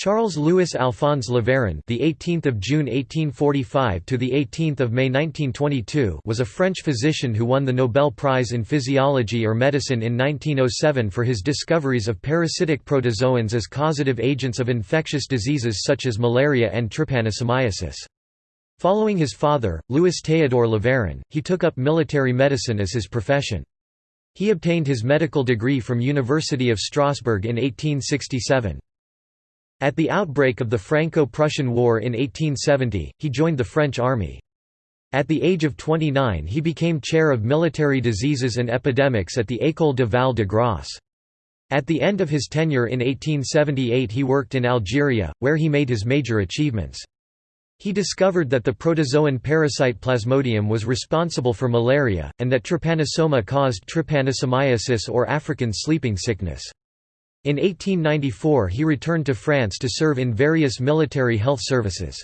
Charles Louis Alphonse Laveran, the 18th of June 1845 to the 18th of May 1922, was a French physician who won the Nobel Prize in Physiology or Medicine in 1907 for his discoveries of parasitic protozoans as causative agents of infectious diseases such as malaria and trypanosomiasis. Following his father, Louis Théodore Laveran, he took up military medicine as his profession. He obtained his medical degree from University of Strasbourg in 1867. At the outbreak of the Franco-Prussian War in 1870, he joined the French army. At the age of 29 he became chair of military diseases and epidemics at the École de Val de Grace. At the end of his tenure in 1878 he worked in Algeria, where he made his major achievements. He discovered that the protozoan parasite Plasmodium was responsible for malaria, and that trypanosoma caused trypanosomiasis or African sleeping sickness. In 1894 he returned to France to serve in various military health services.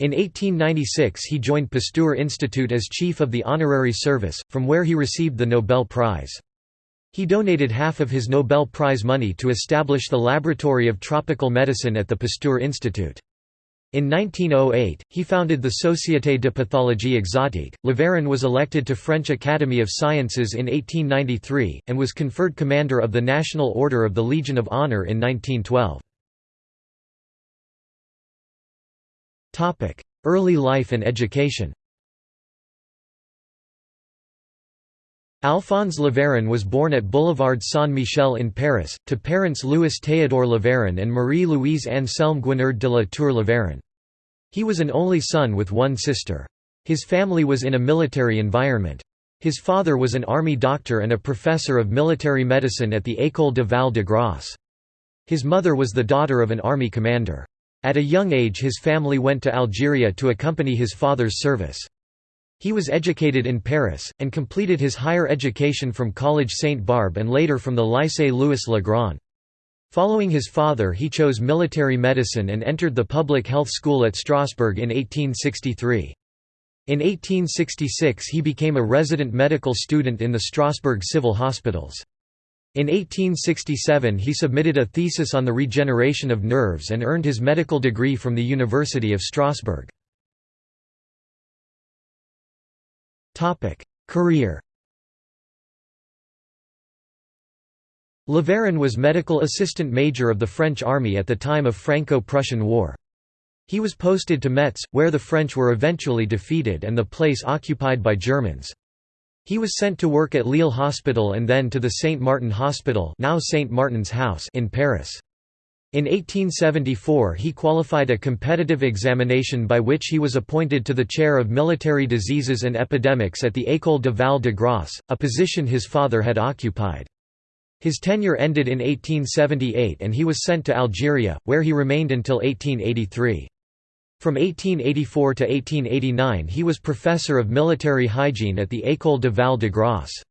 In 1896 he joined Pasteur Institute as chief of the honorary service, from where he received the Nobel Prize. He donated half of his Nobel Prize money to establish the Laboratory of Tropical Medicine at the Pasteur Institute. In 1908, he founded the Société de Pathologie Exotique. Laveran was elected to French Academy of Sciences in 1893, and was conferred Commander of the National Order of the Legion of Honor in 1912. Early life and education Alphonse Laveran was born at Boulevard Saint-Michel in Paris, to parents Louis Théodore Laveran and Marie-Louise Anselme Guinard de la Tour Laveran. He was an only son with one sister. His family was in a military environment. His father was an army doctor and a professor of military medicine at the École de Val de Grace. His mother was the daughter of an army commander. At a young age his family went to Algeria to accompany his father's service. He was educated in Paris, and completed his higher education from College Sainte-Barbe and later from the Lycée Louis le Grand. Following his father he chose military medicine and entered the public health school at Strasbourg in 1863. In 1866 he became a resident medical student in the Strasbourg civil hospitals. In 1867 he submitted a thesis on the regeneration of nerves and earned his medical degree from the University of Strasbourg. Career Laveran was medical assistant major of the French army at the time of Franco-Prussian War. He was posted to Metz, where the French were eventually defeated and the place occupied by Germans. He was sent to work at Lille Hospital and then to the Saint Martin Hospital now Saint Martin's House in Paris. In 1874 he qualified a competitive examination by which he was appointed to the chair of military diseases and epidemics at the École de Val de Grace, a position his father had occupied. His tenure ended in 1878 and he was sent to Algeria, where he remained until 1883. From 1884 to 1889 he was professor of military hygiene at the École de Val de Grace.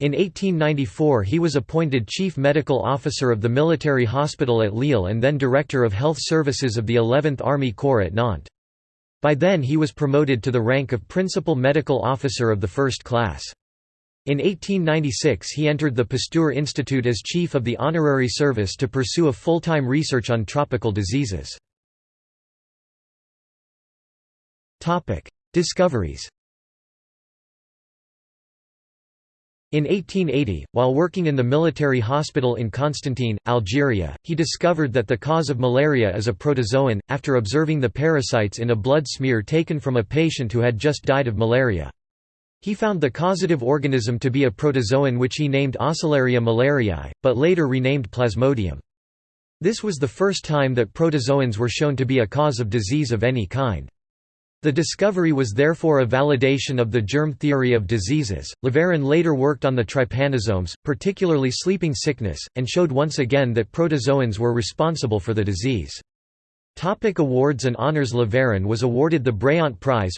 In 1894 he was appointed Chief Medical Officer of the Military Hospital at Lille and then Director of Health Services of the 11th Army Corps at Nantes. By then he was promoted to the rank of Principal Medical Officer of the First Class. In 1896 he entered the Pasteur Institute as chief of the honorary service to pursue a full-time research on tropical diseases. Discoveries In 1880, while working in the military hospital in Constantine, Algeria, he discovered that the cause of malaria is a protozoan, after observing the parasites in a blood smear taken from a patient who had just died of malaria. He found the causative organism to be a protozoan which he named Oscillariae malariae, but later renamed Plasmodium. This was the first time that protozoans were shown to be a cause of disease of any kind. The discovery was therefore a validation of the germ theory of diseases. Laveran later worked on the trypanosomes, particularly sleeping sickness, and showed once again that protozoans were responsible for the disease. Topic awards and honors Laveran was awarded the Bréant Prize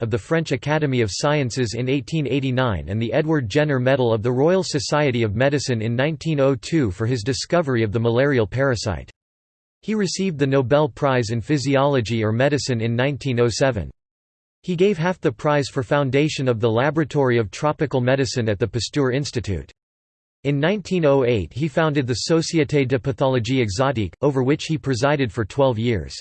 of the French Academy of Sciences in 1889 and the Edward Jenner Medal of the Royal Society of Medicine in 1902 for his discovery of the malarial parasite. He received the Nobel Prize in Physiology or Medicine in 1907. He gave half the prize for foundation of the Laboratory of Tropical Medicine at the Pasteur Institute. In 1908 he founded the Société de Pathologie Exotique, over which he presided for 12 years.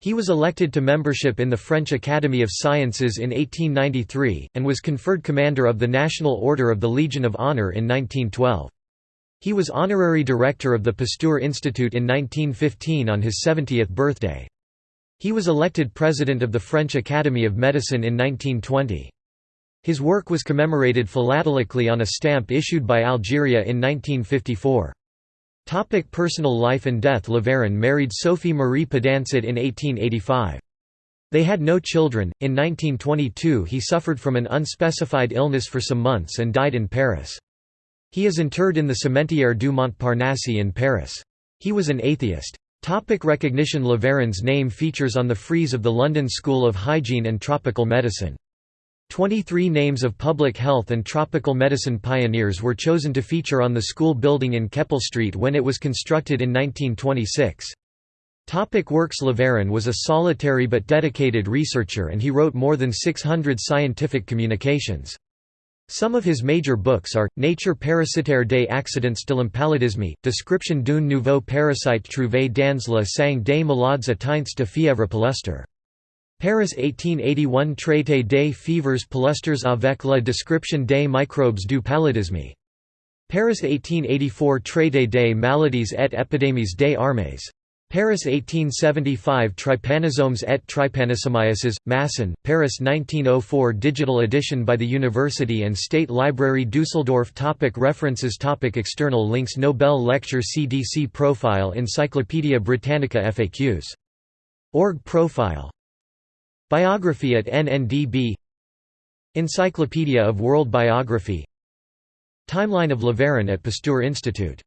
He was elected to membership in the French Academy of Sciences in 1893, and was conferred Commander of the National Order of the Legion of Honor in 1912. He was honorary director of the Pasteur Institute in 1915 on his 70th birthday. He was elected president of the French Academy of Medicine in 1920. His work was commemorated philatelically on a stamp issued by Algeria in 1954. Topic personal life and death Laveran married Sophie Marie Pidancet in 1885. They had no children. In 1922 he suffered from an unspecified illness for some months and died in Paris. He is interred in the Cimetière du Montparnasse in Paris. He was an atheist. Topic recognition Laveran's name features on the frieze of the London School of Hygiene and Tropical Medicine. Twenty-three names of public health and tropical medicine pioneers were chosen to feature on the school building in Keppel Street when it was constructed in 1926. Topic works Laveran was a solitary but dedicated researcher and he wrote more than 600 scientific communications. Some of his major books are, Nature parasitaire des accidents de l'impaludisme, Description d'un nouveau parasite trouvé dans la sang des malades atteints de fièvre palustre. Paris 1881 Traité des fievres palustres avec la description des microbes du paludisme. Paris 1884 Traité des maladies et épidémies des armées. Paris 1875 Trypanosomes et trypanosomiasis, Masson, Paris 1904 Digital edition by the University and State Library Dusseldorf topic References topic External links Nobel Lecture CDC Profile Encyclopædia Britannica FAQs. Org Profile. Biography at NNDB Encyclopedia of World Biography. Timeline of Laveran at Pasteur Institute